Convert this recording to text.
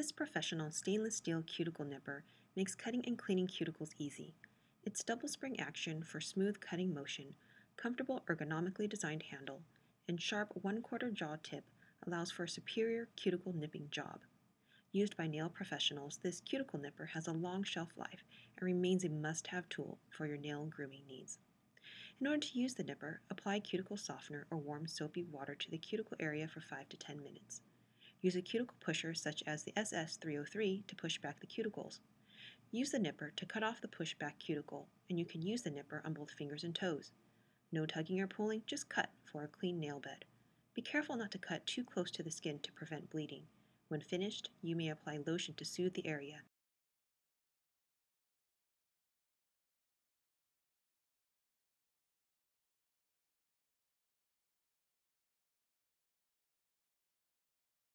This professional stainless steel cuticle nipper makes cutting and cleaning cuticles easy. Its double spring action for smooth cutting motion, comfortable ergonomically designed handle, and sharp 1 quarter jaw tip allows for a superior cuticle nipping job. Used by nail professionals, this cuticle nipper has a long shelf life and remains a must-have tool for your nail grooming needs. In order to use the nipper, apply cuticle softener or warm soapy water to the cuticle area for 5 to 10 minutes. Use a cuticle pusher such as the SS303 to push back the cuticles. Use the nipper to cut off the pushback cuticle, and you can use the nipper on both fingers and toes. No tugging or pulling, just cut for a clean nail bed. Be careful not to cut too close to the skin to prevent bleeding. When finished, you may apply lotion to soothe the area